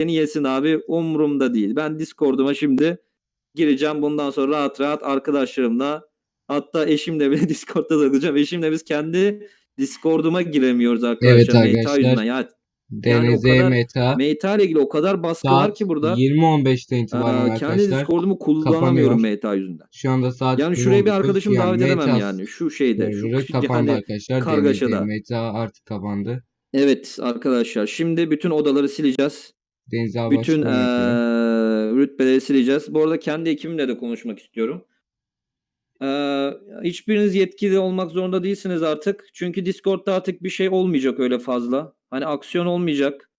beni yesin abi umurumda değil. Ben Discord'uma şimdi gireceğim. Bundan sonra rahat rahat arkadaşlarımla hatta eşimle bile Discord'da takılacağım. Eşimle biz kendi Discord'uma giremiyoruz arkadaşlar. Evet Meta arkadaşlar. yüzünden. Ya, Yani DNZ kadar Meta Meta ile ilgili o kadar baskı var saat ki burada. 20.15'ten Aa, itibaren kendi arkadaşlar. Discord'umu kullanamıyorum. Meta yüzünden. Şu anda saat Yani şuraya bir 20.19 arkadaşımı davet edemem Meta yani. Şu şeyde. Şu, kapandı yani arkadaşlar. kargaşada. DNZ Meta artık kapandı. Evet arkadaşlar şimdi bütün odaları sileceğiz. Deniz abi Bütün eee, rütbeleri sileceğiz. Bu arada kendi ekibimle de konuşmak istiyorum. Eee, hiçbiriniz yetkili olmak zorunda değilsiniz artık. Çünkü Discord'da artık bir şey olmayacak öyle fazla. Hani aksiyon olmayacak.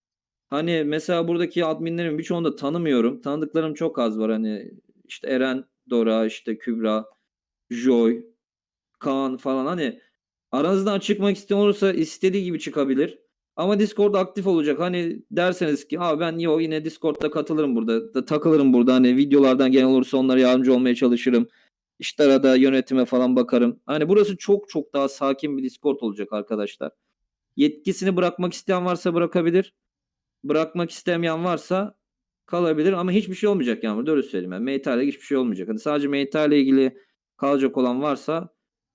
Hani mesela buradaki adminlerin birçoğunu da tanımıyorum. Tanıdıklarım çok az var. Hani işte Eren, Dora, işte Kübra, Joy, Kaan falan. Hani aranızdan çıkmak isteyen olursa istediği gibi çıkabilir. Ama Discord aktif olacak. Hani derseniz ki abi ben yo yine Discord'da katılırım burada. Da, takılırım burada. Hani videolardan gelen olursa onlara yardımcı olmaya çalışırım. İşte arada yönetime falan bakarım. Hani burası çok çok daha sakin bir Discord olacak arkadaşlar. Yetkisini bırakmak isteyen varsa bırakabilir. Bırakmak istemeyen varsa kalabilir ama hiçbir şey olmayacak yani burada öyle söyleyeyim. Yani Meta ile hiçbir şey olmayacak. Hani sadece Meta ile ilgili kalacak olan varsa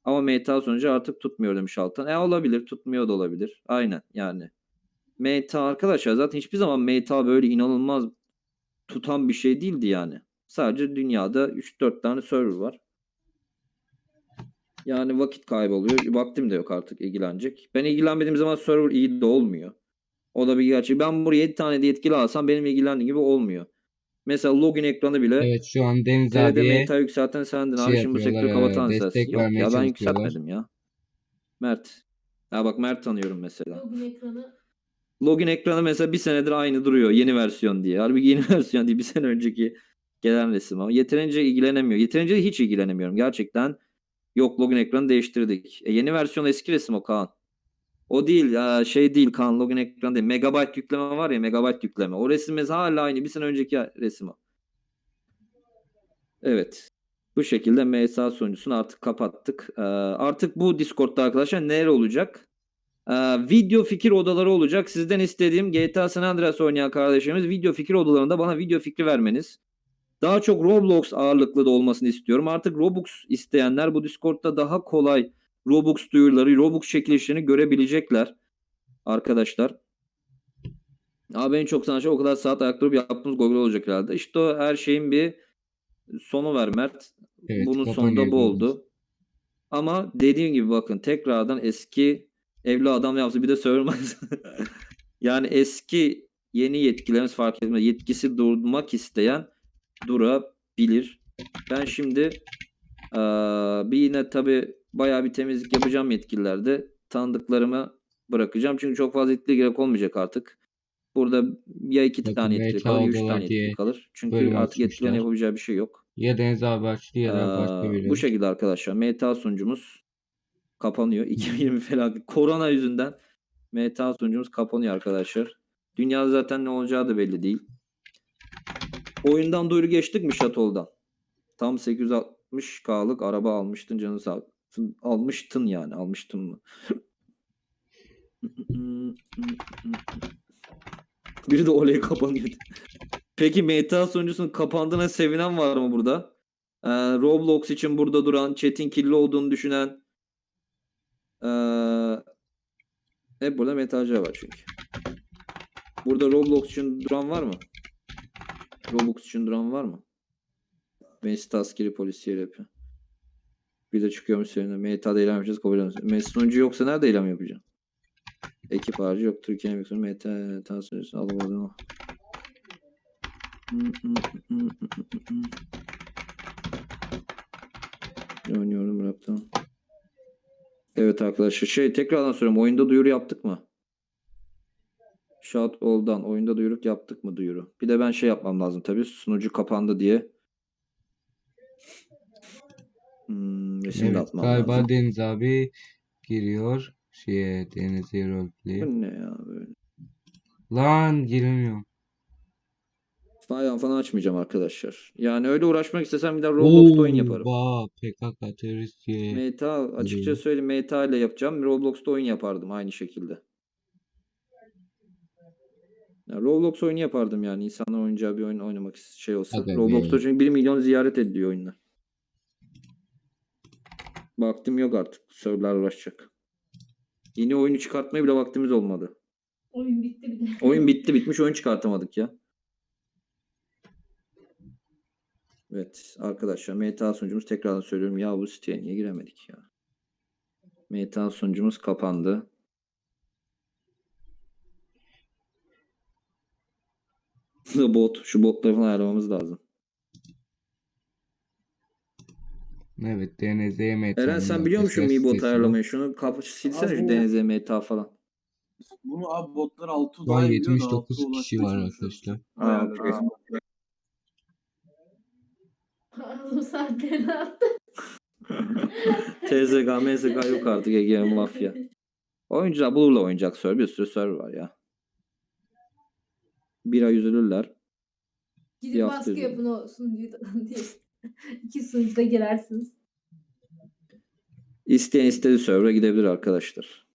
ama Meta sonucu artık tutmuyor demiş Altan. E olabilir, tutmuyor da olabilir. Aynen yani. Meta arkadaşlar zaten hiçbir zaman Meta böyle inanılmaz tutan bir şey değildi yani. Sadece dünyada 3-4 tane server var. Yani vakit kayboluyor. Vaktim de yok artık ilgilenecek. Ben ilgilenmediğim zaman server iyi de olmuyor. O da bir gerçek. Ben buraya 7 tane de yetkili alsam benim ilgilendiğim gibi olmuyor. Mesela login ekranı bile Evet şu an Deniz TRD abiye meta yükselten sendin şey abi şimdi bu sektörü yapıyorlar, kapatan e, sensin. destek Yok vermeye ya ben çalışıyorlar. yükseltmedim ya. Mert. Ya bak Mert tanıyorum mesela. Login ekranı Login ekranı mesela bir senedir aynı duruyor. Yeni versiyon diye. Halbuki yeni versiyon değil. Bir sene önceki gelen resim ama yeterince ilgilenemiyor. Yeterince hiç ilgilenemiyorum. Gerçekten yok login ekranı değiştirdik. E, yeni versiyon eski resim o Kaan. O değil şey değil Kaan login ekranı değil. Megabyte yükleme var ya megabyte yükleme. O resim hala aynı. Bir sene önceki resim o. Evet. Bu şekilde MSA sonuncusunu artık kapattık. Ee, artık bu Discord'da arkadaşlar neler olacak? Ee, video fikir odaları olacak. Sizden istediğim GTA San Andreas oynayan kardeşlerimiz video fikir odalarında bana video fikri vermeniz. Daha çok Roblox ağırlıklı da olmasını istiyorum. Artık Robux isteyenler bu Discord'da daha kolay Robux duyuruları, Robux çekilişlerini görebilecekler. Arkadaşlar. Abi en çok sanatçı o kadar saat ayakta durup yaptığımız Google olacak herhalde. İşte o her şeyin bir sonu var Mert. Evet, Bunun sonunda bu oldu. Ama dediğim gibi bakın tekrardan eski evli adam yaptı bir de söylemez. yani eski yeni yetkilerimiz fark etmez. Yetkisi durmak isteyen durabilir. Ben şimdi eee, bir yine tabi bayağı bir temizlik yapacağım yetkililerde. Tanıdıklarımı bırakacağım. Çünkü çok fazla yetkili gerek olmayacak artık. Burada ya iki Bakın tane yetkili kalır ya üç tane yetkili kalır. Çünkü artık yetkililerin açmışlar. yapabileceği bir şey yok. Ya Deniz abi açtı ya da başka Ee, biri. bu şekilde arkadaşlar. Meta sunucumuz kapanıyor. 2020 felaket. Korona yüzünden Meta sunucumuz kapanıyor arkadaşlar. Dünyada zaten ne olacağı da belli değil. Oyundan duyuru geçtik mi Şatol'dan? Tam 860K'lık araba almıştın canı sağ. Almıştın yani. Almıştın mı? Biri de oley kapanıyor. Peki Meta sunucusunun kapandığına sevinen var mı burada? Ee, Roblox için burada duran, chat'in kirli olduğunu düşünen ee, hep burada metacı var çünkü. Burada Roblox için duran var mı? Roblox için duran var mı? Mesut askeri polisiye yapıyor. Bir de çıkıyormuş seninle. Meta'da eylem yapacağız. Kabul ediyoruz. Mesut yoksa nerede eylem yapacaksın? Ekip harcı yok. Türkiye'nin bir sonu Meta tansiyonu alamadım ama. Oynuyorum bıraktım. Evet arkadaşlar şey tekrardan soruyorum. Oyunda duyuru yaptık mı? Shout oldan oyunda duyuruk yaptık mı duyuru? Bir de ben şey yapmam lazım tabii. Sunucu kapandı diye. Hmm, resim de Evet atmam galiba lazım. Deniz abi giriyor. Şeye Deniz Roleplay. Bu ne ya böyle? Lan giremiyorum. Falan falan açmayacağım arkadaşlar. Yani öyle uğraşmak istesem bir de Roblox'ta oyun yaparım. Vaa PKK terörist diye. Meta açıkça söyleyeyim Meta ile yapacağım. Roblox'ta oyun yapardım aynı şekilde. Ya Roblox oyunu yapardım yani. İnsanlar oynayacağı bir oyun oynamak şey olsa. Aga be. Roblox'ta çünkü 1 milyon ziyaret ediliyor oyunlar. Vaktim yok artık. Serverlar uğraşacak. Yeni oyunu çıkartmaya bile vaktimiz olmadı. Oyun bitti bir de. Oyun bitti bitmiş oyun çıkartamadık ya. Evet arkadaşlar MTA sunucumuz tekrardan söylüyorum ya bu siteye niye giremedik ya. MTA sunucumuz kapandı. Bot. Şu botları falan ayarlamamız lazım. Evet DNZ meta. Eren sen biliyor musun Mi bot ayarlamayı? Şunu kapı silsene şu DNZ MTA falan. Bunu abi botlar 6 Şu an daha biliyor da 79 altıya kişi var arkadaşlar. Aa, saatte ne yaptın? TZG, MZG yok artık Ege Mafya. Oyuncular bulurla oynayacak server. Bir sürü server var ya. Bir ay üzülürler. Gidip baskı yapın o sunucuda diye. İki sunucuda girersiniz. İsteyen istediği server'a gidebilir arkadaşlar.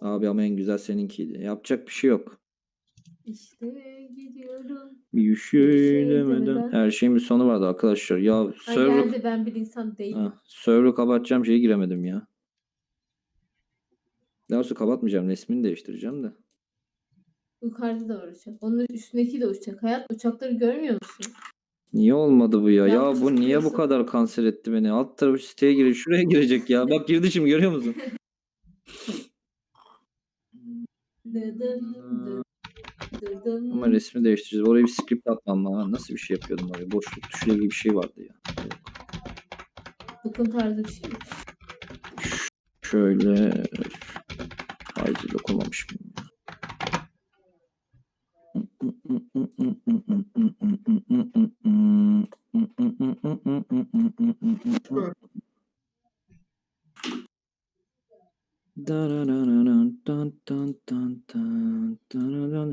Abi ama en güzel seninkiydi. Yapacak bir şey yok. İşte gidiyorum. Bir şey demeden. Her şeyin bir sonu vardı arkadaşlar. Ya Ha server, geldi ben bir insan değilim. ha, server'ı kapatacağım şeye giremedim ya. Daha sonra kapatmayacağım. Resmini değiştireceğim de. Yukarıda da var uçak. Onun üstündeki de uçak. Hayat uçakları görmüyor musun? Niye olmadı bu ya? Ya Ya bu niye bu kadar kanser etti beni? Alt tarafı siteye giriyor. Şuraya girecek ya. Bak girdi şimdi görüyor musun? Dıdım dıdım. Ama resmi değiştireceğiz. Oraya bir script atmam lazım. Nasıl bir şey yapıyordum oraya? Boşluk tuşuyla ilgili bir şey vardı ya. Bakın tarzı bir şey. Şöyle Haydi dokunmamışım.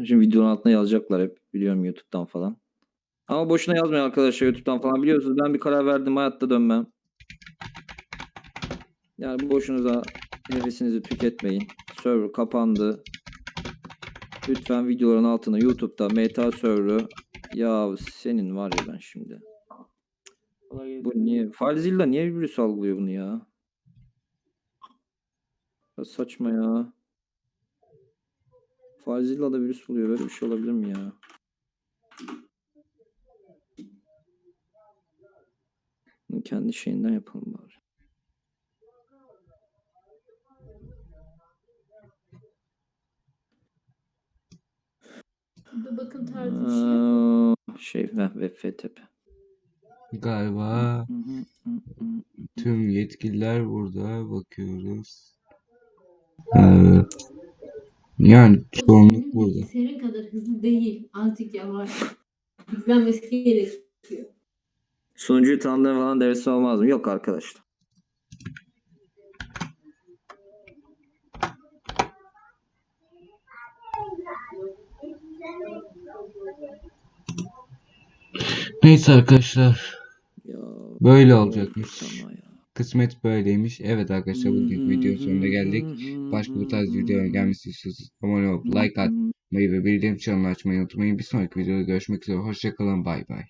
Şimdi videonun altına yazacaklar hep biliyorum YouTube'dan falan. Ama boşuna yazmayın arkadaşlar YouTube'dan falan biliyorsunuz ben bir karar verdim hayatta dönmem. Yani boşunuza nefesinizi tüketmeyin. Server kapandı. Lütfen videoların altına YouTube'da meta server'ı ya senin var ya ben şimdi. Bu niye? Filezilla niye virüs algılıyor bunu ya? Ya saçma ya. Filezilla da virüs buluyor. Böyle bir şey olabilir mi ya? Bunu kendi şeyinden yapalım bari. Burada bakın tarzı bir şey. şey heh, web FTP. Galiba tüm yetkililer burada bakıyoruz. Ee, yani Senin burada. bilgisayarın kadar hızlı değil. Azıcık yavaş. Yüklenmesi gerekiyor. Sunucuyu tanımlayan falan devresi olmaz mı? Yok arkadaşlar. Neyse arkadaşlar Ya böyle olacakmış. ya. Kısmet böyleymiş. Evet arkadaşlar bugün videonun sonuna geldik. Başka bu tarz videoların gelmesi istiyorsanız abone olup like atmayı ve bildirim çanını açmayı unutmayın. Bir sonraki videoda görüşmek üzere. Hoşçakalın. Bay bay.